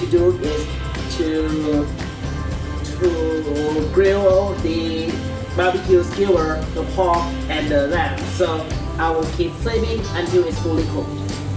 to do is to to grill the barbecue skewer, the pork, and the lamb. So I will keep flaming until it's fully cooked.